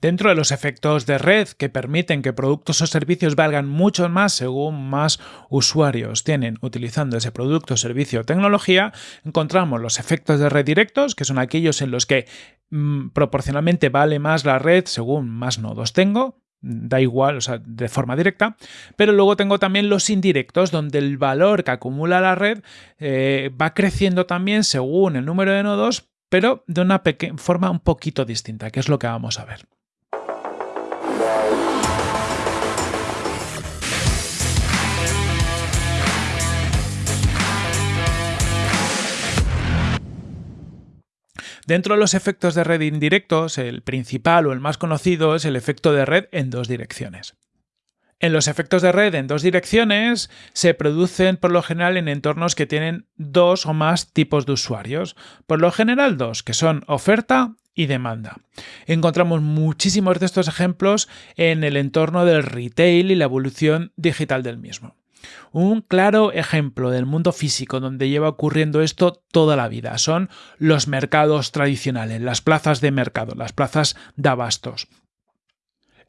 Dentro de los efectos de red que permiten que productos o servicios valgan mucho más según más usuarios tienen utilizando ese producto, servicio o tecnología, encontramos los efectos de red directos, que son aquellos en los que mm, proporcionalmente vale más la red según más nodos tengo, da igual, o sea, de forma directa, pero luego tengo también los indirectos, donde el valor que acumula la red eh, va creciendo también según el número de nodos, pero de una forma un poquito distinta, que es lo que vamos a ver. Dentro de los efectos de red indirectos, el principal o el más conocido es el efecto de red en dos direcciones. En los efectos de red en dos direcciones se producen por lo general en entornos que tienen dos o más tipos de usuarios, por lo general dos, que son oferta y demanda. Encontramos muchísimos de estos ejemplos en el entorno del retail y la evolución digital del mismo. Un claro ejemplo del mundo físico donde lleva ocurriendo esto toda la vida son los mercados tradicionales, las plazas de mercado, las plazas de abastos.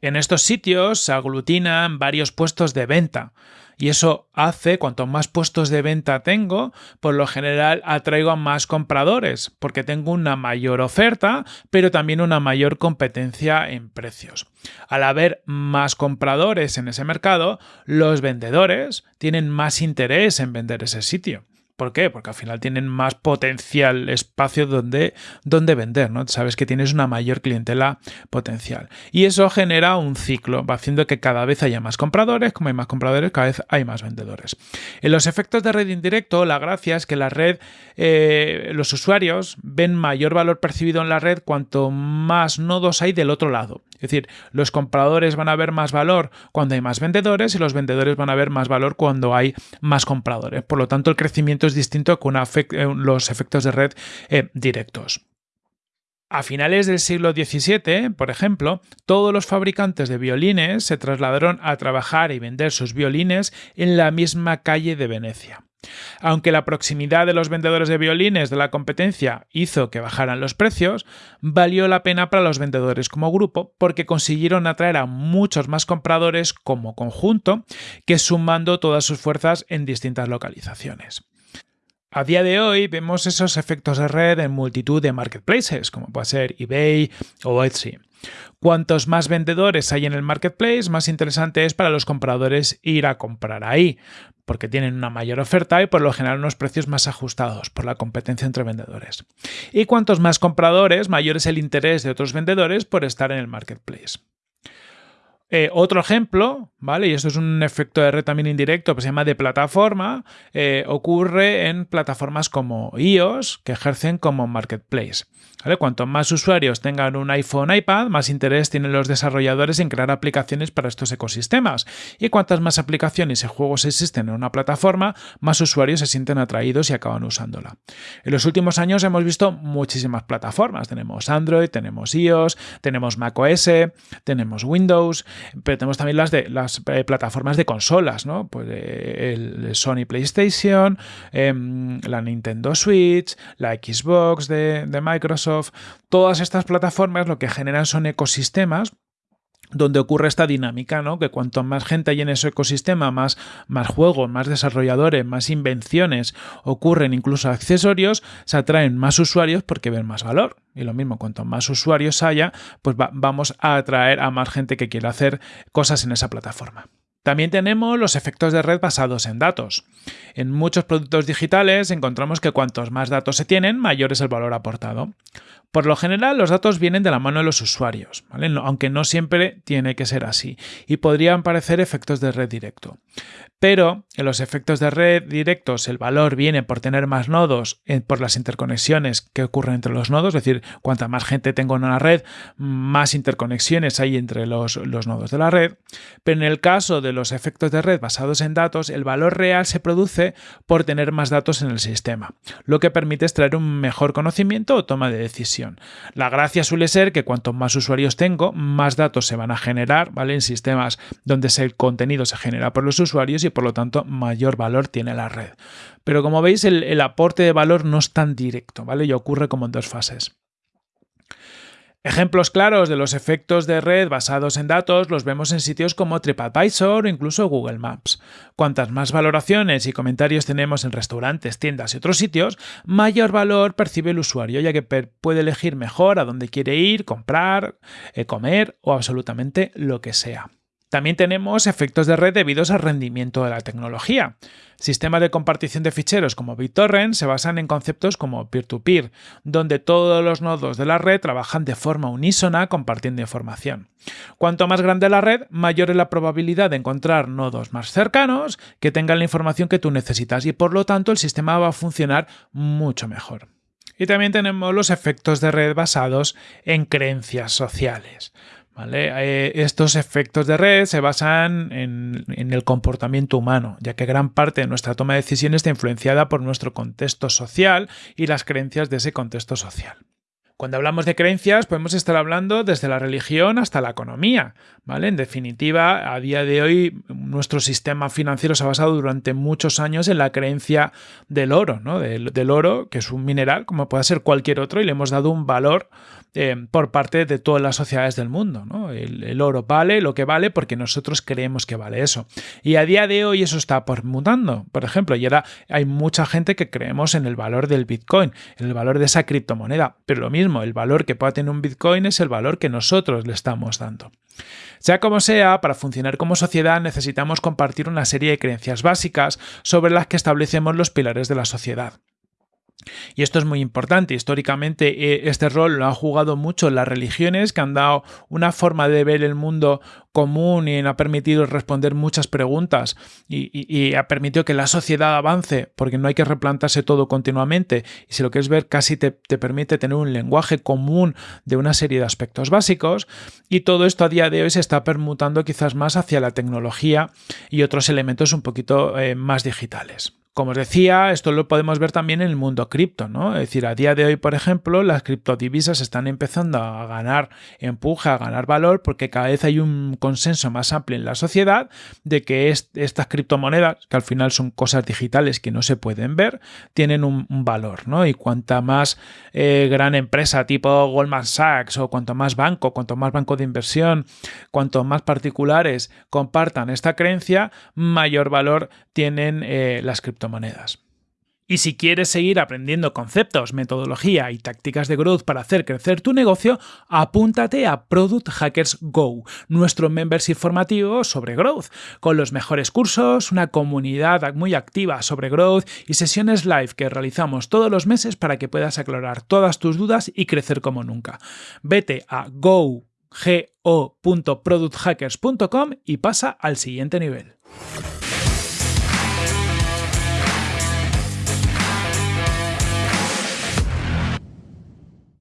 En estos sitios se aglutinan varios puestos de venta y eso hace, cuanto más puestos de venta tengo, por lo general atraigo a más compradores, porque tengo una mayor oferta, pero también una mayor competencia en precios. Al haber más compradores en ese mercado, los vendedores tienen más interés en vender ese sitio. ¿Por qué? Porque al final tienen más potencial espacio donde, donde vender, ¿no? Sabes que tienes una mayor clientela potencial. Y eso genera un ciclo, va haciendo que cada vez haya más compradores, como hay más compradores, cada vez hay más vendedores. En los efectos de red indirecto, la gracia es que la red, eh, los usuarios ven mayor valor percibido en la red cuanto más nodos hay del otro lado. Es decir, los compradores van a ver más valor cuando hay más vendedores y los vendedores van a ver más valor cuando hay más compradores. Por lo tanto, el crecimiento es distinto con eh, los efectos de red eh, directos. A finales del siglo XVII, por ejemplo, todos los fabricantes de violines se trasladaron a trabajar y vender sus violines en la misma calle de Venecia. Aunque la proximidad de los vendedores de violines de la competencia hizo que bajaran los precios, valió la pena para los vendedores como grupo porque consiguieron atraer a muchos más compradores como conjunto que sumando todas sus fuerzas en distintas localizaciones. A día de hoy vemos esos efectos de red en multitud de marketplaces, como puede ser eBay o Etsy. Cuantos más vendedores hay en el marketplace, más interesante es para los compradores ir a comprar ahí, porque tienen una mayor oferta y por lo general unos precios más ajustados por la competencia entre vendedores. Y cuantos más compradores, mayor es el interés de otros vendedores por estar en el marketplace. Eh, otro ejemplo, ¿vale? Y esto es un efecto de red también indirecto, que se llama de plataforma, eh, ocurre en plataformas como iOS, que ejercen como marketplace. Cuanto más usuarios tengan un iPhone iPad, más interés tienen los desarrolladores en crear aplicaciones para estos ecosistemas. Y cuantas más aplicaciones y juegos existen en una plataforma, más usuarios se sienten atraídos y acaban usándola. En los últimos años hemos visto muchísimas plataformas. Tenemos Android, tenemos iOS, tenemos macOS, tenemos Windows, pero tenemos también las de las eh, plataformas de consolas, ¿no? Pues eh, el Sony PlayStation, em, la Nintendo Switch, la Xbox de Microsoft todas estas plataformas lo que generan son ecosistemas donde ocurre esta dinámica, ¿no? Que cuanto más gente hay en ese ecosistema, más, más juegos, más desarrolladores, más invenciones ocurren, incluso accesorios, se atraen más usuarios porque ven más valor. Y lo mismo, cuanto más usuarios haya, pues vamos a atraer a más gente que quiera hacer cosas en esa plataforma. También tenemos los efectos de red basados en datos. En muchos productos digitales encontramos que cuantos más datos se tienen, mayor es el valor aportado. Por lo general, los datos vienen de la mano de los usuarios, aunque no siempre tiene que ser así, y podrían parecer efectos de red directo. Pero en los efectos de red directos el valor viene por tener más nodos, eh, por las interconexiones que ocurren entre los nodos, es decir, cuanta más gente tengo en una red, más interconexiones hay entre los, los nodos de la red. Pero en el caso de los efectos de red basados en datos, el valor real se produce por tener más datos en el sistema, lo que permite extraer un mejor conocimiento o toma de decisión. La gracia suele ser que cuanto más usuarios tengo, más datos se van a generar ¿vale? en sistemas donde el contenido se genera por los usuarios y por lo tanto mayor valor tiene la red. Pero como veis el, aporte de valor no es tan directo, ¿vale? Y ocurre como en dos fases. Ejemplos claros de los efectos de red basados en datos los vemos en sitios como TripAdvisor o incluso Google Maps. Cuantas más valoraciones y comentarios tenemos en restaurantes, tiendas y otros sitios, mayor valor percibe el usuario, ya que puede elegir mejor a dónde quiere ir, comprar, eh, comer o absolutamente lo que sea. También tenemos efectos de red debidos al rendimiento de la tecnología. Sistemas de compartición de ficheros como BitTorrent se basan en conceptos como peer-to-peer, donde todos los nodos de la red trabajan de forma unísona compartiendo información. Cuanto más grande la red, mayor es la probabilidad de encontrar nodos más cercanos que tengan la información que tú necesitas y por lo tanto el sistema va a funcionar mucho mejor. Y también tenemos los efectos de red basados en creencias sociales. Eh, estos efectos de red se basan en, el comportamiento humano, ya que gran parte de nuestra toma de decisiones está influenciada por nuestro contexto social y las creencias de ese contexto social. Cuando hablamos de creencias, podemos estar hablando desde la religión hasta la economía, ¿vale? En definitiva, a día de hoy, nuestro sistema financiero se ha basado durante muchos años en la creencia del oro, ¿no? Del, oro, que es un mineral, como puede ser cualquier otro, y le hemos dado un valor eh, por parte de todas las sociedades del mundo, ¿no? El, oro vale lo que vale porque nosotros creemos que vale eso. Y a día de hoy eso está mutando, por ejemplo, y ahora hay mucha gente que creemos en el valor del Bitcoin, en el valor de esa criptomoneda, pero lo mismo el valor que pueda tener un Bitcoin es el valor que nosotros le estamos dando. Sea como sea, para funcionar como sociedad necesitamos compartir una serie de creencias básicas sobre las que establecemos los pilares de la sociedad. Y esto es muy importante. Históricamente eh, este rol lo han jugado mucho las religiones que han dado una forma de ver el mundo común y ha permitido responder muchas preguntas y, ha permitido que la sociedad avance porque no hay que replantarse todo continuamente y si lo quieres ver casi te, te permite tener un lenguaje común de una serie de aspectos básicos y todo esto a día de hoy se está permutando quizás más hacia la tecnología y otros elementos un poquito eh, más digitales. Como os decía, esto lo podemos ver también en el mundo cripto, ¿no? Es decir, a día de hoy, por ejemplo, las criptodivisas están empezando a ganar empuje, a ganar valor, porque cada vez hay un consenso más amplio en la sociedad de que estas criptomonedas, que al final son cosas digitales que no se pueden ver, tienen un, valor, ¿no? Y cuanta más eh, gran empresa tipo Goldman Sachs o cuanto más banco, cuanto más banco de inversión, cuanto más particulares compartan esta creencia, mayor valor tienen eh, las criptomonedas monedas. Y si quieres seguir aprendiendo conceptos, metodología y tácticas de growth para hacer crecer tu negocio, apúntate a Product Hackers Go, nuestro membership formativo sobre growth, con los mejores cursos, una comunidad muy activa sobre growth y sesiones live que realizamos todos los meses para que puedas aclarar todas tus dudas y crecer como nunca. Vete a go.producthackers.com y pasa al siguiente nivel.